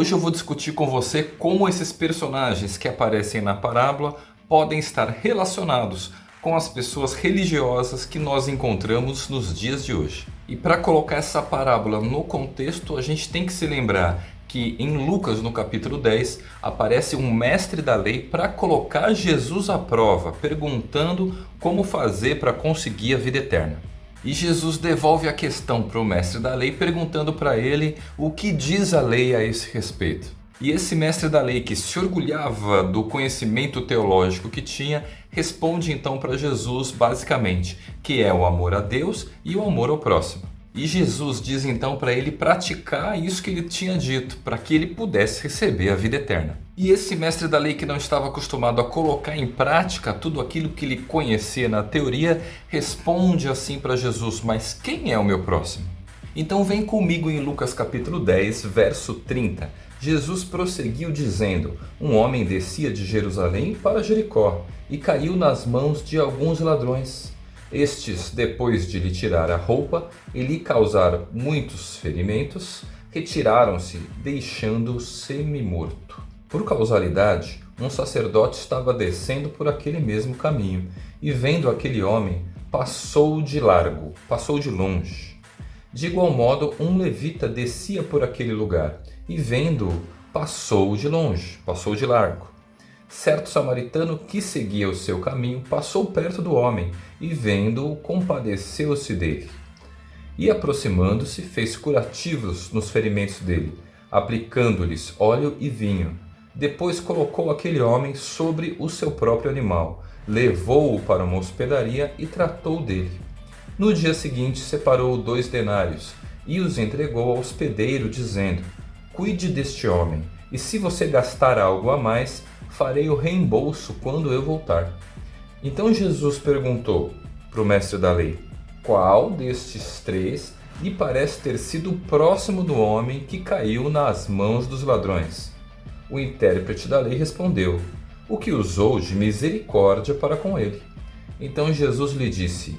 Hoje eu vou discutir com você como esses personagens que aparecem na parábola podem estar relacionados com as pessoas religiosas que nós encontramos nos dias de hoje. E para colocar essa parábola no contexto, a gente tem que se lembrar que em Lucas, no capítulo 10, aparece um mestre da lei para colocar Jesus à prova, perguntando como fazer para conseguir a vida eterna. E Jesus devolve a questão para o mestre da lei, perguntando para ele o que diz a lei a esse respeito. E esse mestre da lei, que se orgulhava do conhecimento teológico que tinha, responde então para Jesus basicamente, que é o amor a Deus e o amor ao próximo. E Jesus diz então para ele praticar isso que ele tinha dito, para que ele pudesse receber a vida eterna. E esse mestre da lei que não estava acostumado a colocar em prática tudo aquilo que ele conhecia na teoria, responde assim para Jesus, mas quem é o meu próximo? Então vem comigo em Lucas capítulo 10, verso 30. Jesus prosseguiu dizendo, um homem descia de Jerusalém para Jericó e caiu nas mãos de alguns ladrões. Estes, depois de lhe tirar a roupa e lhe causar muitos ferimentos, retiraram-se, deixando-o semi-morto. Por causalidade, um sacerdote estava descendo por aquele mesmo caminho, e vendo aquele homem, passou de largo, passou de longe. De igual modo, um levita descia por aquele lugar, e vendo-o, passou de longe, passou de largo. Certo samaritano que seguia o seu caminho passou perto do homem e, vendo-o, compadeceu-se dele. E aproximando-se, fez curativos nos ferimentos dele, aplicando-lhes óleo e vinho. Depois colocou aquele homem sobre o seu próprio animal, levou-o para uma hospedaria e tratou dele. No dia seguinte, separou dois denários e os entregou ao hospedeiro, dizendo: Cuide deste homem, e se você gastar algo a mais, farei o reembolso quando eu voltar. Então Jesus perguntou para o mestre da lei: Qual destes três lhe parece ter sido próximo do homem que caiu nas mãos dos ladrões? O intérprete da lei respondeu: O que usou de misericórdia para com ele. Então Jesus lhe disse: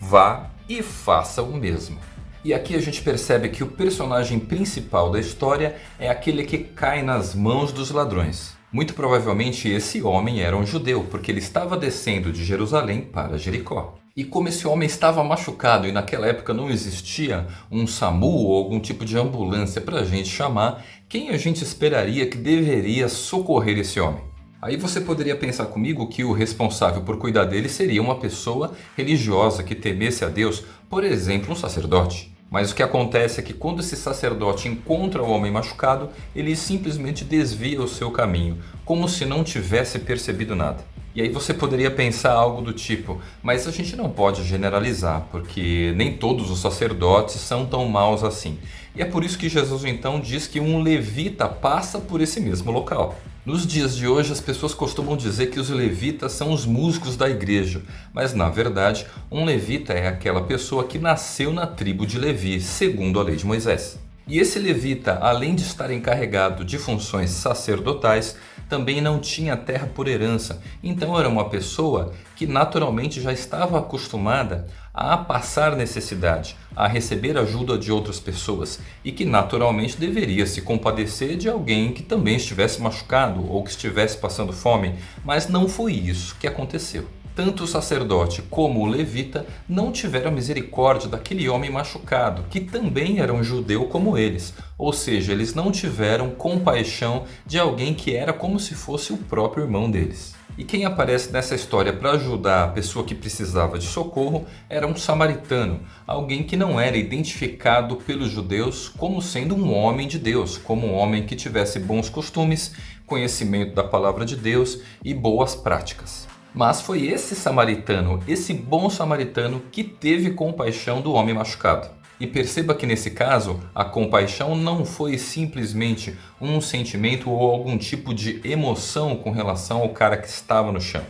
Vá e faça o mesmo. E aqui a gente percebe que o personagem principal da história é aquele que cai nas mãos dos ladrões. Muito provavelmente esse homem era um judeu, porque ele estava descendo de Jerusalém para Jericó. E como esse homem estava machucado e naquela época não existia um SAMU ou algum tipo de ambulância para a gente chamar, quem a gente esperaria que deveria socorrer esse homem? Aí você poderia pensar comigo que o responsável por cuidar dele seria uma pessoa religiosa que temesse a Deus, por exemplo, um sacerdote. Mas o que acontece é que quando esse sacerdote encontra o homem machucado, ele simplesmente desvia o seu caminho, como se não tivesse percebido nada. E aí você poderia pensar algo do tipo, mas a gente não pode generalizar, porque nem todos os sacerdotes são tão maus assim. E é por isso que Jesus então diz que um levita passa por esse mesmo local. Nos dias de hoje, as pessoas costumam dizer que os levitas são os músicos da igreja, mas na verdade, um levita é aquela pessoa que nasceu na tribo de Levi, segundo a lei de Moisés. E esse levita, além de estar encarregado de funções sacerdotais, também não tinha terra por herança. Então era uma pessoa que naturalmente já estava acostumada a passar necessidade, a receber ajuda de outras pessoas e que naturalmente deveria se compadecer de alguém que também estivesse machucado ou que estivesse passando fome, mas não foi isso que aconteceu. Tanto o sacerdote como o levita não tiveram misericórdia daquele homem machucado, que também era um judeu como eles. Ou seja, eles não tiveram compaixão de alguém que era como se fosse o próprio irmão deles. E quem aparece nessa história para ajudar a pessoa que precisava de socorro era um samaritano, alguém que não era identificado pelos judeus como sendo um homem de Deus, como um homem que tivesse bons costumes, conhecimento da palavra de Deus e boas práticas. Mas foi esse samaritano, esse bom samaritano, que teve compaixão do homem machucado. E perceba que nesse caso, a compaixão não foi simplesmente um sentimento ou algum tipo de emoção com relação ao cara que estava no chão.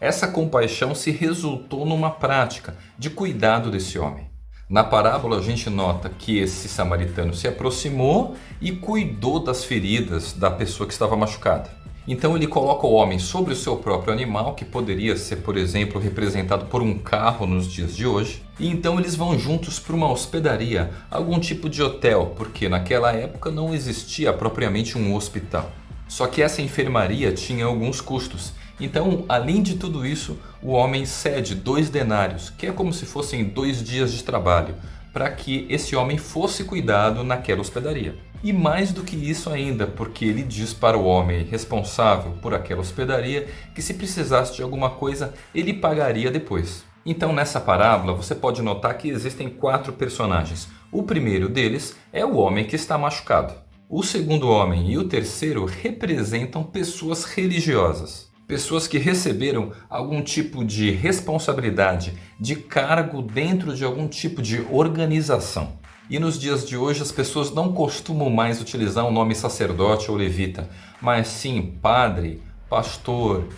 Essa compaixão se resultou numa prática de cuidado desse homem. Na parábola a gente nota que esse samaritano se aproximou e cuidou das feridas da pessoa que estava machucada. Então ele coloca o homem sobre o seu próprio animal, que poderia ser, por exemplo, representado por um carro nos dias de hoje. E então eles vão juntos para uma hospedaria, algum tipo de hotel, porque naquela época não existia propriamente um hospital. Só que essa enfermaria tinha alguns custos. Então, além de tudo isso, o homem cede dois denários, que é como se fossem dois dias de trabalho, para que esse homem fosse cuidado naquela hospedaria. E mais do que isso ainda, porque ele diz para o homem responsável por aquela hospedaria que se precisasse de alguma coisa, ele pagaria depois. Então nessa parábola você pode notar que existem quatro personagens. O primeiro deles é o homem que está machucado. O segundo homem e o terceiro representam pessoas religiosas. Pessoas que receberam algum tipo de responsabilidade, de cargo dentro de algum tipo de organização. E nos dias de hoje as pessoas não costumam mais utilizar o nome sacerdote ou levita, mas sim padre, pastor,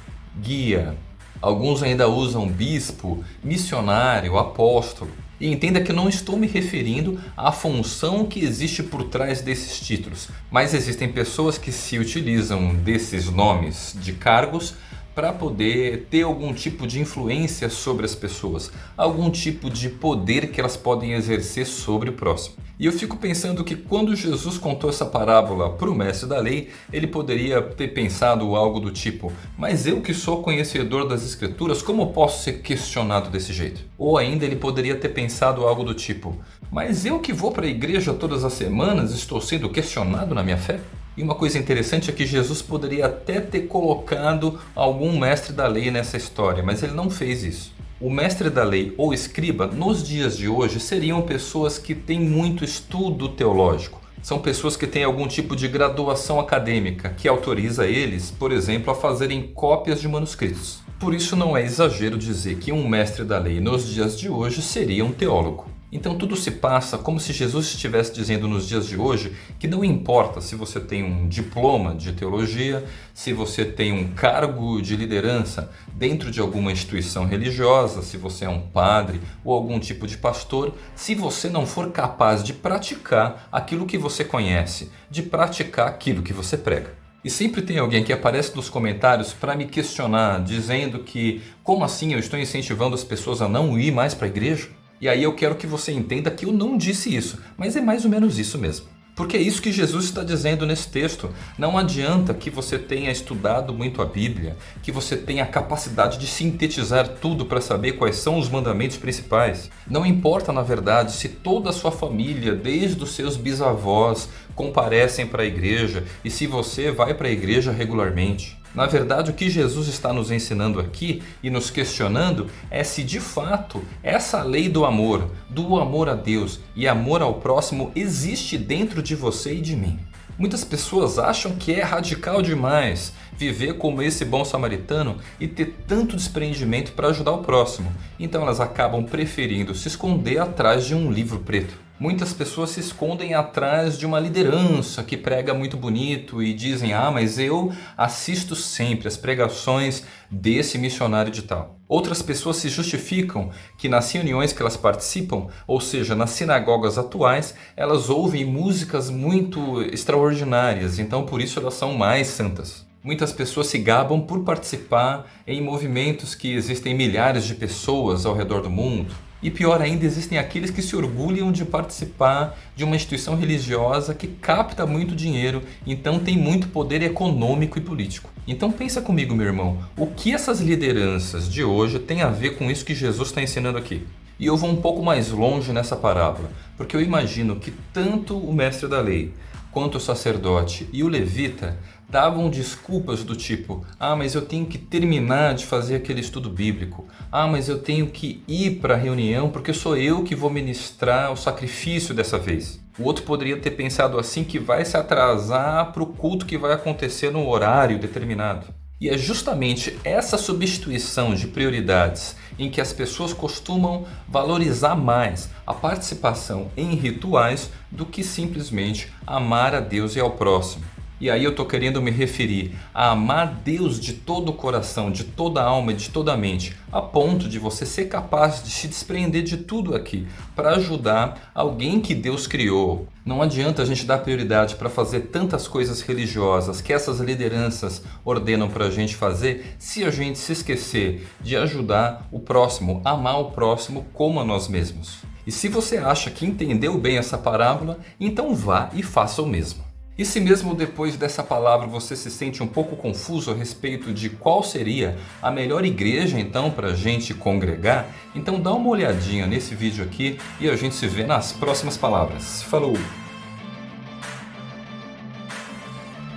guia. Alguns ainda usam bispo, missionário, apóstolo. E entenda que não estou me referindo à função que existe por trás desses títulos, mas existem pessoas que se utilizam desses nomes de cargos para poder ter algum tipo de influência sobre as pessoas, algum tipo de poder que elas podem exercer sobre o próximo. E eu fico pensando que quando Jesus contou essa parábola para o mestre da lei, ele poderia ter pensado algo do tipo: Mas eu que sou conhecedor das Escrituras, como posso ser questionado desse jeito? Ou ainda ele poderia ter pensado algo do tipo: Mas eu que vou para a igreja todas as semanas estou sendo questionado na minha fé? E uma coisa interessante é que Jesus poderia até ter colocado algum mestre da lei nessa história, mas ele não fez isso. O mestre da lei ou escriba, nos dias de hoje, seriam pessoas que têm muito estudo teológico. São pessoas que têm algum tipo de graduação acadêmica que autoriza eles, por exemplo, a fazerem cópias de manuscritos. Por isso não é exagero dizer que um mestre da lei nos dias de hoje seria um teólogo. Então tudo se passa como se Jesus estivesse dizendo nos dias de hoje que não importa se você tem um diploma de teologia, se você tem um cargo de liderança dentro de alguma instituição religiosa, se você é um padre ou algum tipo de pastor, se você não for capaz de praticar aquilo que você conhece, de praticar aquilo que você prega. E sempre tem alguém que aparece nos comentários para me questionar, dizendo que como assim eu estou incentivando as pessoas a não ir mais para a igreja? E aí eu quero que você entenda que eu não disse isso, mas é mais ou menos isso mesmo. Porque é isso que Jesus está dizendo nesse texto. Não adianta que você tenha estudado muito a Bíblia, que você tenha a capacidade de sintetizar tudo para saber quais são os mandamentos principais. Não importa, na verdade, se toda a sua família, desde os seus bisavós, comparecem para a igreja e se você vai para a igreja regularmente. Na verdade, o que Jesus está nos ensinando aqui e nos questionando é se de fato essa lei do amor, do amor a Deus e amor ao próximo existe dentro de você e de mim. Muitas pessoas acham que é radical demais viver como esse bom samaritano e ter tanto desprendimento para ajudar o próximo, então elas acabam preferindo se esconder atrás de um livro preto. Muitas pessoas se escondem atrás de uma liderança que prega muito bonito e dizem: Ah, mas eu assisto sempre as pregações desse missionário de tal. Outras pessoas se justificam que nas reuniões que elas participam, ou seja, nas sinagogas atuais, elas ouvem músicas muito extraordinárias, então por isso elas são mais santas. Muitas pessoas se gabam por participar em movimentos que existem milhares de pessoas ao redor do mundo. E pior ainda, existem aqueles que se orgulham de participar de uma instituição religiosa que capta muito dinheiro, então tem muito poder econômico e político. Então pensa comigo, meu irmão, o que essas lideranças de hoje têm a ver com isso que Jesus está ensinando aqui? E eu vou um pouco mais longe nessa parábola, porque eu imagino que tanto o mestre da lei quanto o sacerdote e o levita davam desculpas do tipo: ah, mas eu tenho que terminar de fazer aquele estudo bíblico, ah, mas eu tenho que ir para a reunião porque sou eu que vou ministrar o sacrifício dessa vez. O outro poderia ter pensado assim que vai se atrasar para o culto que vai acontecer no horário determinado. E é justamente essa substituição de prioridades em que as pessoas costumam valorizar mais a participação em rituais do que simplesmente amar a Deus e ao próximo. E aí eu estou querendo me referir a amar Deus de todo o coração, de toda a alma e de toda a mente, a ponto de você ser capaz de se desprender de tudo aqui para ajudar alguém que Deus criou. Não adianta a gente dar prioridade para fazer tantas coisas religiosas que essas lideranças ordenam para a gente fazer se a gente se esquecer de ajudar o próximo, amar o próximo como a nós mesmos. E se você acha que entendeu bem essa parábola, então vá e faça o mesmo. E se mesmo depois dessa palavra você se sente um pouco confuso a respeito de qual seria a melhor igreja então para a gente congregar, então dá uma olhadinha nesse vídeo aqui e a gente se vê nas próximas palavras. Falou!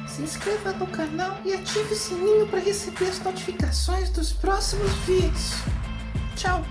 Se inscreva no canal e ative o sininho para receber as notificações dos próximos vídeos. Tchau!